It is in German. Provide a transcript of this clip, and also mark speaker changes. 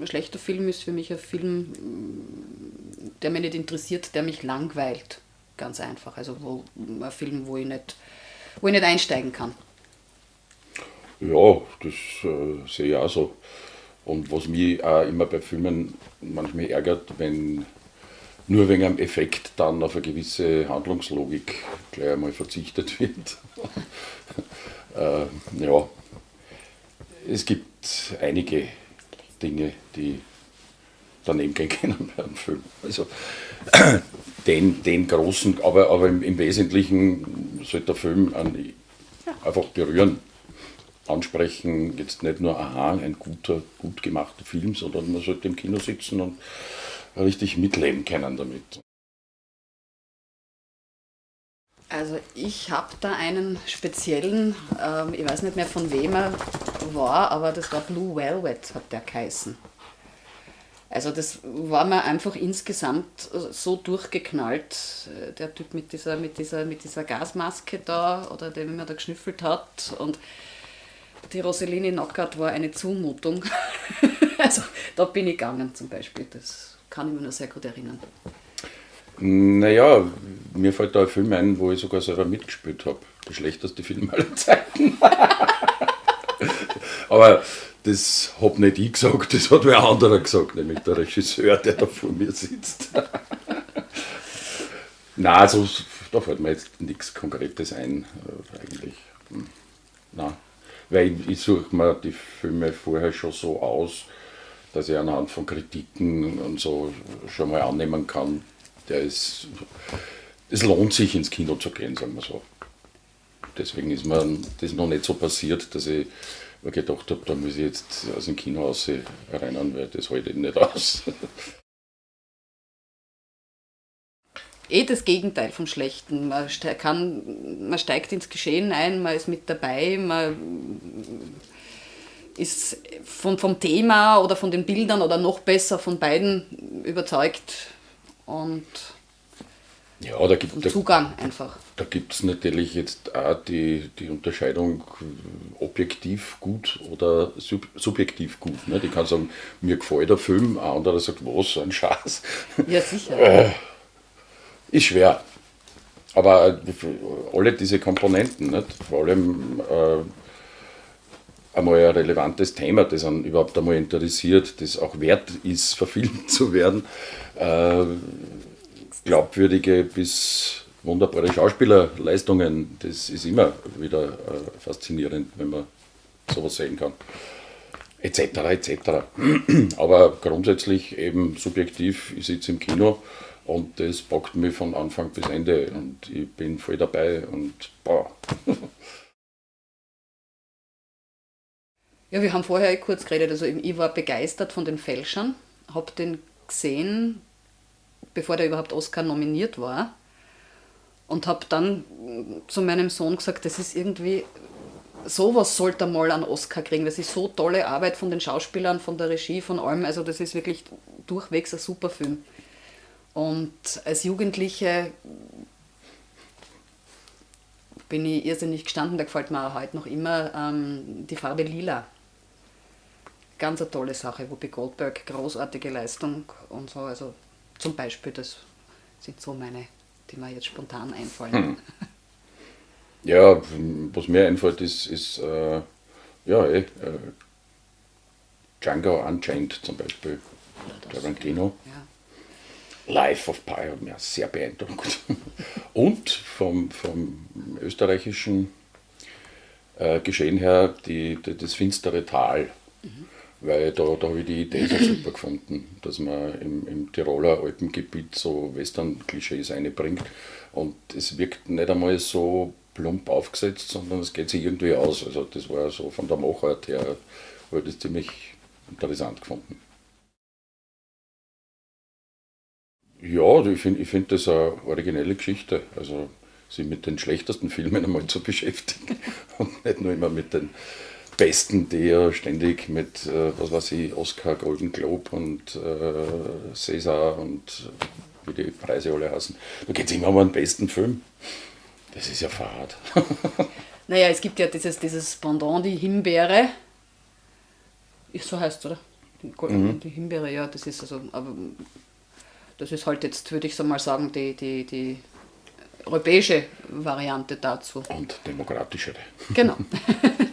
Speaker 1: ein schlechter Film ist für mich ein Film, der mich nicht interessiert, der mich langweilt. Ganz einfach. Also wo, ein Film, wo ich, nicht, wo ich nicht einsteigen kann.
Speaker 2: Ja, das äh, sehe ich auch so. Und was mich auch immer bei Filmen manchmal ärgert, wenn nur wegen einem Effekt dann auf eine gewisse Handlungslogik gleich einmal verzichtet wird. äh, ja, es gibt einige Dinge, die daneben können beim Film. Also den, den großen, aber, aber im, im Wesentlichen sollte der Film an, einfach berühren, ansprechen, jetzt nicht nur, aha, ein guter, gut gemachter Film, sondern man sollte im Kino sitzen und richtig mitleben können damit.
Speaker 1: Also ich habe da einen speziellen, ähm, ich weiß nicht mehr von wem er war, aber das war Blue Velvet, hat der geheißen. Also das war mir einfach insgesamt so durchgeknallt, äh, der Typ mit dieser, mit dieser, mit dieser Gasmaske da oder der immer da geschnüffelt hat und die Rossellini Knockout war eine Zumutung. also da bin ich gegangen zum Beispiel, das kann ich mir nur sehr gut erinnern.
Speaker 2: Naja, mir fällt da ein Film ein, wo ich sogar selber mitgespielt habe. Der schlechteste Film aller Zeiten. Aber das habe nicht ich gesagt, das hat wer anderer gesagt, nämlich der Regisseur, der da vor mir sitzt. Nein, also, da fällt mir jetzt nichts Konkretes ein, äh, eigentlich. Hm. Nein. Weil ich, ich suche mir die Filme vorher schon so aus, dass ich anhand von Kritiken und so schon mal annehmen kann, der ist, es lohnt sich ins Kino zu gehen, sagen wir so. Deswegen ist mir das noch nicht so passiert, dass ich gedacht habe, da muss ich jetzt aus dem Kino raus rennen, weil das halte ich nicht aus.
Speaker 1: eh das Gegenteil vom Schlechten. Man, kann, man steigt ins Geschehen ein, man ist mit dabei, man ist vom, vom Thema oder von den Bildern oder noch besser von beiden überzeugt und
Speaker 2: ja, da gibt,
Speaker 1: Zugang einfach.
Speaker 2: Da gibt es natürlich jetzt auch die, die Unterscheidung objektiv gut oder sub, subjektiv gut. Ne? Die kann sagen, mir gefällt der Film, ein anderer sagt, was, so ein Schatz.
Speaker 1: Ja, sicher. Äh,
Speaker 2: ist schwer. Aber alle diese Komponenten, nicht? vor allem äh, einmal ein relevantes Thema, das einen überhaupt einmal interessiert, das auch wert ist, verfilmt zu werden. Äh, glaubwürdige bis wunderbare Schauspielerleistungen, das ist immer wieder äh, faszinierend, wenn man sowas sehen kann. Etc. etc. Aber grundsätzlich eben subjektiv, ich sitze im Kino und das packt mich von Anfang bis Ende und ich bin voll dabei und boah.
Speaker 1: Ja, wir haben vorher kurz geredet. Also ich war begeistert von den Fälschern, habe den gesehen, bevor der überhaupt Oscar nominiert war. Und habe dann zu meinem Sohn gesagt, das ist irgendwie, sowas sollte er mal einen Oscar kriegen. Das ist so tolle Arbeit von den Schauspielern, von der Regie, von allem. Also das ist wirklich durchwegs ein super Film. Und als Jugendliche bin ich irrsinnig gestanden, da gefällt mir auch heute noch immer ähm, die Farbe Lila ganz eine tolle Sache. Whoopi Goldberg, großartige Leistung und so. Also zum Beispiel, das sind so meine, die mir jetzt spontan einfallen. Hm.
Speaker 2: Ja, was mir einfällt, ist, ist äh, ja, eh, äh, Django Unchained zum Beispiel, Tarantino. Ja. Life of Pi hat mir sehr beeindruckt. Und vom, vom österreichischen äh, Geschehen her die, die, das finstere Tal. Mhm weil da, da habe ich die Idee so super gefunden, dass man im, im Tiroler Alpengebiet so Western-Klischees einbringt und es wirkt nicht einmal so plump aufgesetzt, sondern es geht sich irgendwie aus. Also das war so von der Machart her, habe ich das ziemlich interessant gefunden. Ja, ich finde ich find das eine originelle Geschichte. Also sich mit den schlechtesten Filmen einmal zu beschäftigen und nicht nur immer mit den Besten, die ja ständig mit, äh, was weiß ich, Oscar, Golden Globe und äh, César und wie die Preise alle heißen. Da geht es immer um einen besten Film. Das ist ja fad.
Speaker 1: naja, es gibt ja dieses, dieses Pendant, die Himbeere. So heißt es, oder? Die, mhm. die Himbeere, ja, das ist also, aber das ist halt jetzt, würde ich so mal sagen, die, die, die europäische Variante dazu.
Speaker 2: Und demokratischere.
Speaker 1: Genau.